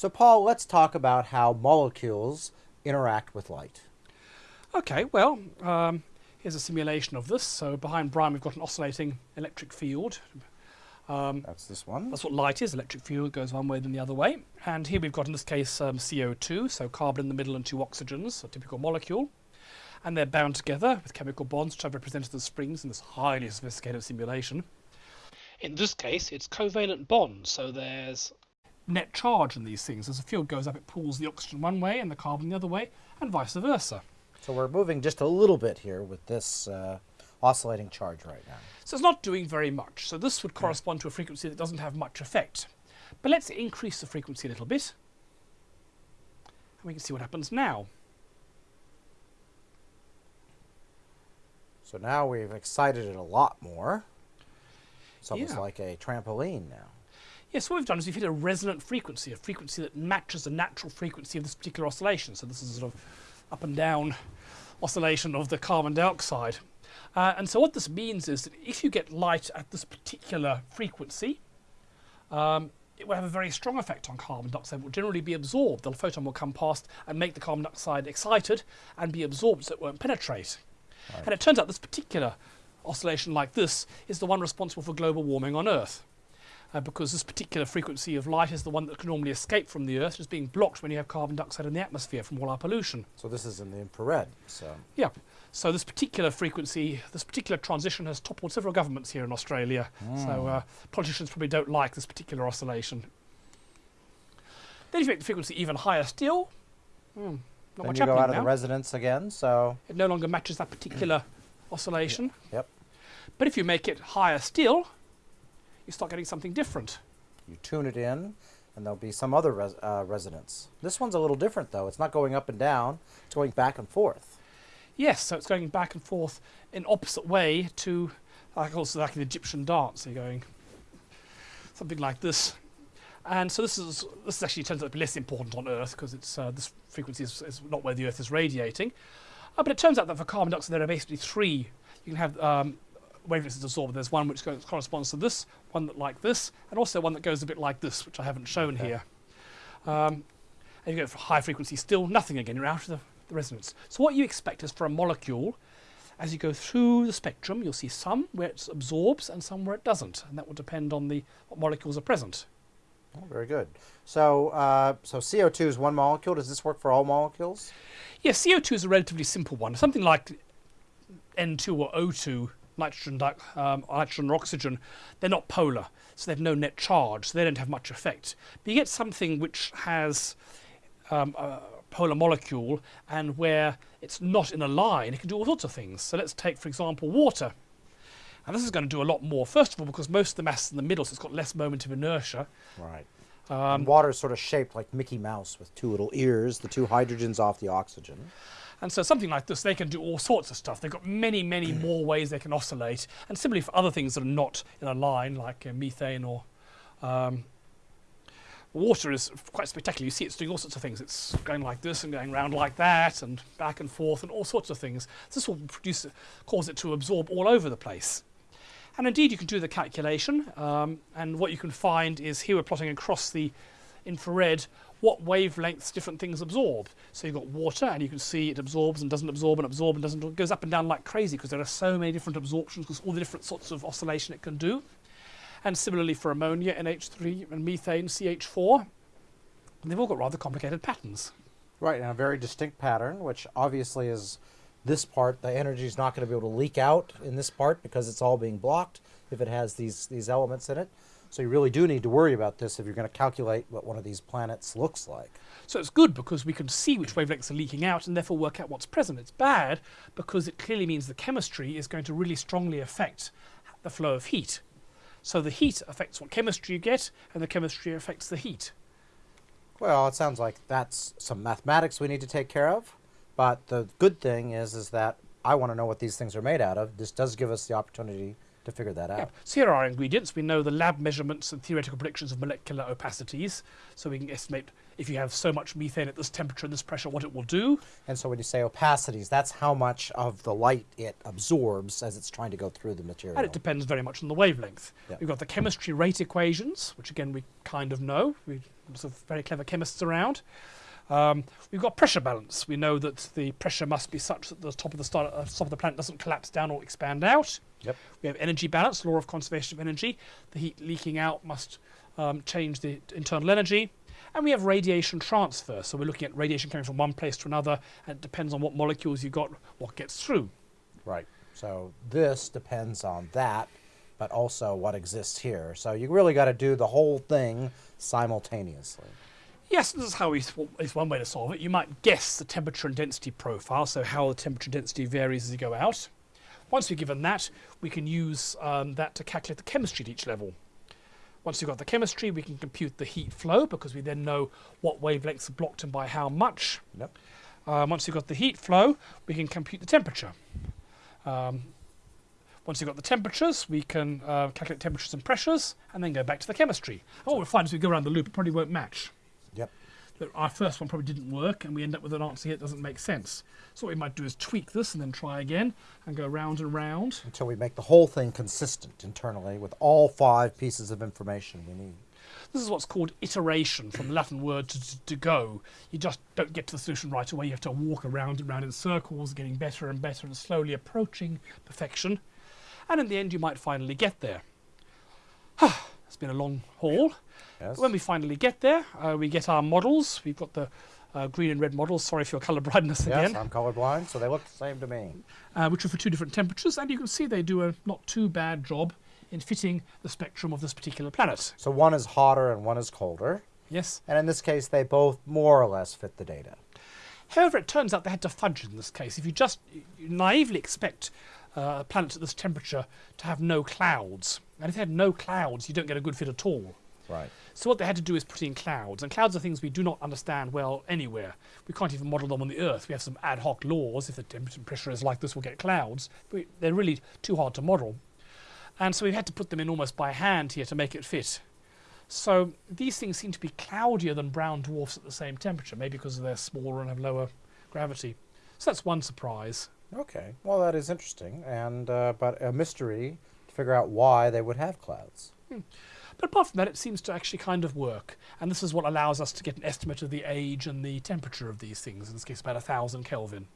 So, Paul, let's talk about how molecules interact with light. Okay, well, um, here's a simulation of this. So behind Brian, we've got an oscillating electric field. Um, that's this one. That's what light is. Electric field goes one way then the other way. And here we've got, in this case, um, CO2, so carbon in the middle and two oxygens, a typical molecule. And they're bound together with chemical bonds, which I've represented as springs in this highly sophisticated simulation. In this case, it's covalent bonds, so there's net charge in these things. As the field goes up, it pulls the oxygen one way and the carbon the other way, and vice versa. So we're moving just a little bit here with this uh, oscillating charge right now. So it's not doing very much. So this would correspond to a frequency that doesn't have much effect. But let's increase the frequency a little bit. And we can see what happens now. So now we've excited it a lot more. It's almost yeah. like a trampoline now. Yes, what we've done is we've hit a resonant frequency, a frequency that matches the natural frequency of this particular oscillation. So this is a sort of up and down oscillation of the carbon dioxide. Uh, and so what this means is that if you get light at this particular frequency, um, it will have a very strong effect on carbon dioxide. It will generally be absorbed. The photon will come past and make the carbon dioxide excited and be absorbed so it won't penetrate. Right. And it turns out this particular oscillation like this is the one responsible for global warming on Earth uh, because this particular frequency of light is the one that can normally escape from the Earth, it's being blocked when you have carbon dioxide in the atmosphere from all our pollution. So this is in the infrared. So yeah. So this particular frequency, this particular transition has toppled several governments here in Australia. Mm. So uh, politicians probably don't like this particular oscillation. Then if you make the frequency even higher still, hmm, not then much you go out now. of the resonance again, so it no longer matches that particular oscillation. Yep. But if you make it higher still, you start getting something different. You tune it in, and there'll be some other res uh, resonance. This one's a little different, though. It's not going up and down. It's going back and forth. Yes, so it's going back and forth in opposite way to, like also like the Egyptian dance. You're going something like this. And so this is this is actually turns out to be less important on Earth because it's uh, this frequency is, is, not where the Earth is radiating. Uh, but it turns out that for carbon dioxide there are basically three. You can have um, wavelengths absorbed. There's one which goes, corresponds to this, one that like this, and also one that goes a bit like this, which I haven't shown okay. here. Um, and you go for high frequency, still nothing again. You're out of the, the resonance. So what you expect is for a molecule, as you go through the spectrum, you'll see some where it absorbs and some where it doesn't, and that will depend on the what molecules are present. Oh, very good. So, uh, so CO2 is one molecule. Does this work for all molecules? Yes, yeah, CO2 is a relatively simple one. Something like N2 or O2 nitrogen, um, nitrogen or oxygen, they're not polar, so they have no net charge, so they don't have much effect. But you get something which has um, a polar molecule and where it's not in a line, it can do all sorts of things. So let's take, for example, water. And this is going to do a lot more. First of all, because most of the mass is in the middle, so it's got less moment of inertia. Right. Um, water is sort of shaped like Mickey Mouse with two little ears, the two hydrogens off the oxygen. And so something like this, they can do all sorts of stuff. They've got many, many more ways they can oscillate. And similarly for other things that are not in a line, like uh, methane or um, water is quite spectacular. You see it's doing all sorts of things. It's going like this and going around like that and back and forth and all sorts of things. This will produce, cause it to absorb all over the place. And indeed, you can do the calculation. Um, and what you can find is here we're plotting across the infrared what wavelengths different things absorb. So you've got water and you can see it absorbs and doesn't absorb and absorb and doesn't, goes up and down like crazy because there are so many different absorptions because all the different sorts of oscillation it can do. And similarly for ammonia, NH3 and methane, CH4, they've all got rather complicated patterns. Right, and a very distinct pattern, which obviously is this part, the energy is not going to be able to leak out in this part because it's all being blocked if it has these, these elements in it. So you really do need to worry about this if you're going to calculate what one of these planets looks like. So it's good because we can see which wavelengths are leaking out and therefore work out what's present. It's bad because it clearly means the chemistry is going to really strongly affect the flow of heat. So the heat affects what chemistry you get and the chemistry affects the heat. Well, it sounds like that's some mathematics we need to take care of. But the good thing is, is that I want to know what these things are made out of. This does give us the opportunity to figure that out. Yeah. So here are our ingredients. We know the lab measurements and theoretical predictions of molecular opacities, so we can estimate if you have so much methane at this temperature and this pressure, what it will do. And so when you say opacities, that's how much of the light it absorbs as it's trying to go through the material. And it depends very much on the wavelength. We've got the chemistry rate equations, which again we kind of know. We have some very clever chemists around. Um, we've got pressure balance. We know that the pressure must be such that the top of the star, uh, top of the planet doesn't collapse down or expand out. Yep. We have energy balance, law of conservation of energy. The heat leaking out must um, change the internal energy. And we have radiation transfer. So we're looking at radiation coming from one place to another, and it depends on what molecules you've got, what gets through. Right. So this depends on that, but also what exists here. So you really got to do the whole thing simultaneously. Yes, this is how we, is one way to solve it. You might guess the temperature and density profile, so how the temperature and density varies as you go out. Once we've given that, we can use um, that to calculate the chemistry at each level. Once we've got the chemistry, we can compute the heat flow because we then know what wavelengths are blocked and by how much. Yep. Um, once we've got the heat flow, we can compute the temperature. Um, once we've got the temperatures, we can uh, calculate temperatures and pressures, and then go back to the chemistry. What we'll find as we go around the loop, it probably won't match. That Our first one probably didn't work, and we end up with an answer here that doesn't make sense. So what we might do is tweak this and then try again, and go round and round. Until we make the whole thing consistent internally with all five pieces of information we need. This is what's called iteration, from the Latin word to, to, to go. You just don't get to the solution right away. You have to walk around and round in circles, getting better and better, and slowly approaching perfection. And in the end, you might finally get there. it's been a long haul. Yes. When we finally get there, uh, we get our models. We've got the uh, green and red models. Sorry for your colour blindness yes, again. I'm colour blind, so they look the same to me. uh, which are for two different temperatures, and you can see they do a not too bad job in fitting the spectrum of this particular planet. So one is hotter and one is colder. Yes. And in this case, they both more or less fit the data. However, it turns out they had to fudge in this case. If you just naively expect uh, a planet at this temperature to have no clouds, and if they had no clouds, you don't get a good fit at all. Right. So what they had to do is put in clouds, and clouds are things we do not understand well anywhere. We can't even model them on the Earth. We have some ad hoc laws. If the temperature and pressure is like this, we'll get clouds. But they're really too hard to model. And so we've had to put them in almost by hand here to make it fit. So these things seem to be cloudier than brown dwarfs at the same temperature, maybe because they're smaller and have lower gravity. So that's one surprise. Okay. Well, that is interesting, and uh, but a mystery to figure out why they would have clouds. But apart from that, it seems to actually kind of work. And this is what allows us to get an estimate of the age and the temperature of these things, in this case about a thousand Kelvin.